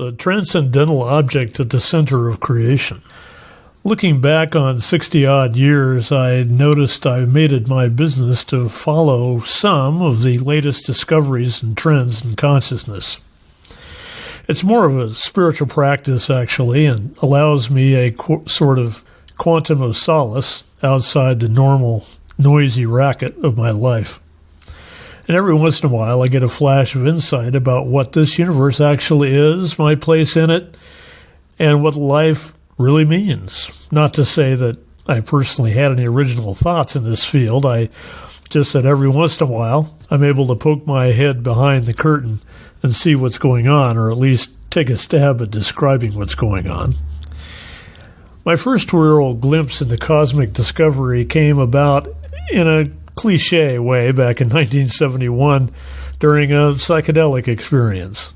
the transcendental object at the center of creation. Looking back on 60 odd years, I noticed I made it my business to follow some of the latest discoveries and trends in consciousness. It's more of a spiritual practice, actually, and allows me a sort of quantum of solace outside the normal noisy racket of my life. And every once in a while, I get a flash of insight about what this universe actually is, my place in it, and what life really means. Not to say that I personally had any original thoughts in this field. I just that every once in a while I'm able to poke my head behind the curtain and see what's going on, or at least take a stab at describing what's going on. My first real glimpse into cosmic discovery came about in a cliche way back in 1971 during a psychedelic experience.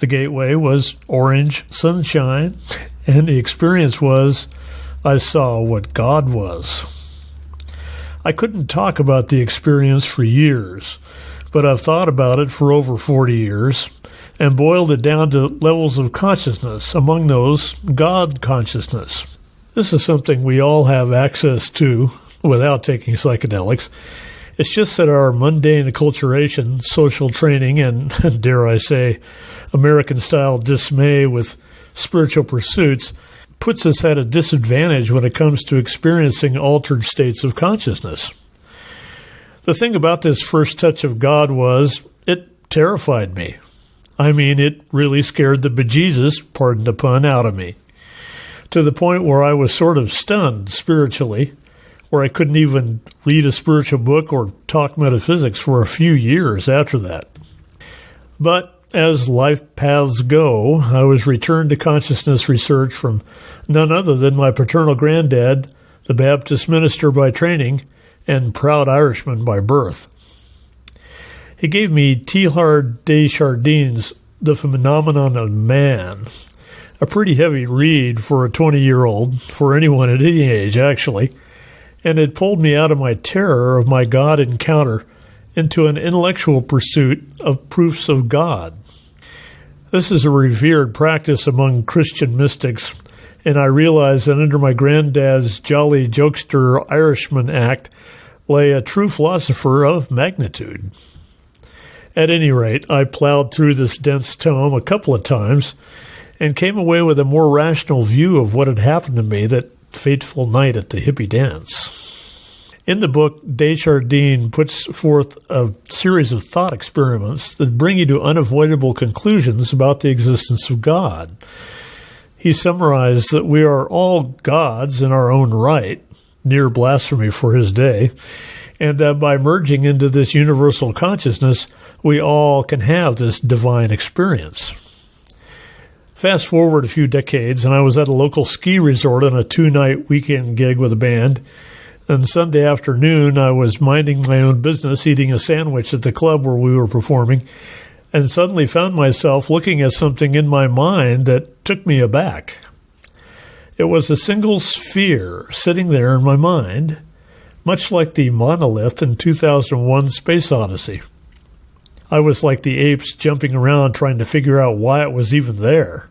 The gateway was orange sunshine and the experience was I saw what God was. I couldn't talk about the experience for years, but I've thought about it for over 40 years and boiled it down to levels of consciousness, among those, God consciousness. This is something we all have access to without taking psychedelics. It's just that our mundane acculturation, social training, and, dare I say, American style dismay with spiritual pursuits puts us at a disadvantage when it comes to experiencing altered states of consciousness. The thing about this first touch of God was it terrified me. I mean, it really scared the bejesus, pardon the pun, out of me. To the point where I was sort of stunned spiritually, where I couldn't even read a spiritual book or talk metaphysics for a few years after that. But as life paths go, I was returned to consciousness research from none other than my paternal granddad, the Baptist minister by training and proud Irishman by birth. He gave me Teilhard de Chardin's The Phenomenon of Man, a pretty heavy read for a 20 year old, for anyone at any age, actually, and it pulled me out of my terror of my God encounter into an intellectual pursuit of proofs of God. This is a revered practice among Christian mystics, and I realized that under my granddad's jolly jokester Irishman act lay a true philosopher of magnitude. At any rate, I plowed through this dense tome a couple of times and came away with a more rational view of what had happened to me that fateful night at the hippie dance. In the book, de Chardin puts forth a series of thought experiments that bring you to unavoidable conclusions about the existence of God. He summarized that we are all gods in our own right, near blasphemy for his day, and that by merging into this universal consciousness, we all can have this divine experience. Fast forward a few decades, and I was at a local ski resort on a two night weekend gig with a band. And Sunday afternoon, I was minding my own business, eating a sandwich at the club where we were performing, and suddenly found myself looking at something in my mind that took me aback. It was a single sphere sitting there in my mind, much like the monolith in 2001 Space Odyssey. I was like the apes jumping around trying to figure out why it was even there.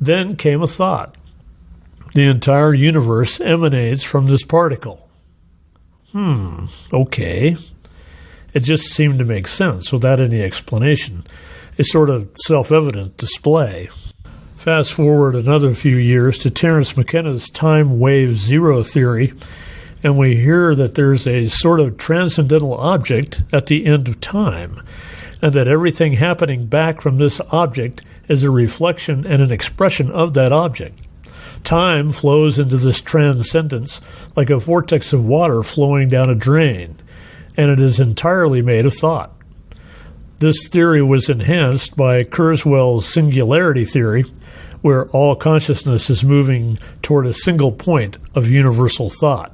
Then came a thought. The entire universe emanates from this particle. Hmm, okay. It just seemed to make sense without any explanation, a sort of self evident display. Fast forward another few years to Terence McKenna's time wave zero theory, and we hear that there's a sort of transcendental object at the end of time, and that everything happening back from this object is a reflection and an expression of that object. Time flows into this transcendence like a vortex of water flowing down a drain, and it is entirely made of thought. This theory was enhanced by Kurzweil's singularity theory, where all consciousness is moving toward a single point of universal thought.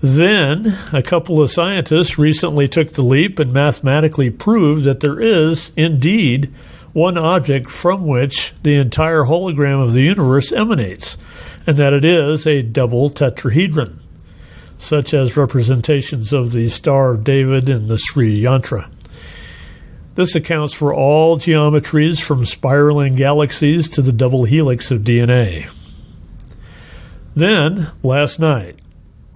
Then, a couple of scientists recently took the leap and mathematically proved that there is, indeed, one object from which the entire hologram of the universe emanates, and that it is a double tetrahedron, such as representations of the Star of David and the Sri Yantra. This accounts for all geometries from spiraling galaxies to the double helix of DNA. Then, last night,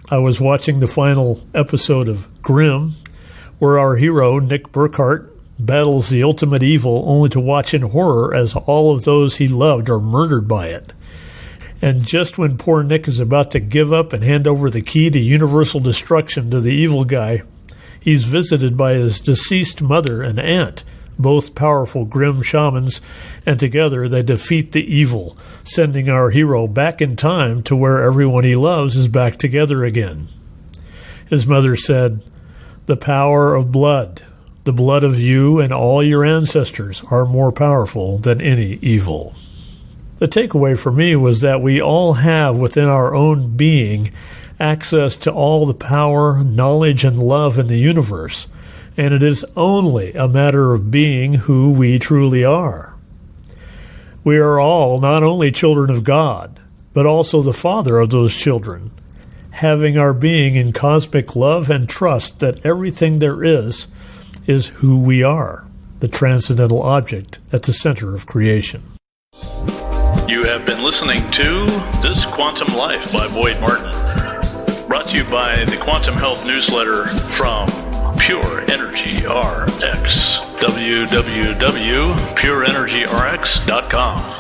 I was watching the final episode of Grimm, where our hero, Nick Burkhardt, battles the ultimate evil only to watch in horror as all of those he loved are murdered by it. And just when poor Nick is about to give up and hand over the key to universal destruction to the evil guy, he's visited by his deceased mother and aunt, both powerful grim shamans, and together they defeat the evil, sending our hero back in time to where everyone he loves is back together again. His mother said, The power of blood, the blood of you and all your ancestors, are more powerful than any evil. The takeaway for me was that we all have within our own being access to all the power, knowledge, and love in the universe, and it is only a matter of being who we truly are. We are all not only children of God, but also the Father of those children, having our being in cosmic love and trust that everything there is is who we are, the transcendental object at the center of creation. You have been listening to This Quantum Life by Boyd Martin. Brought to you by the Quantum Health Newsletter from Pure Energy RX. www.pureenergyrx.com.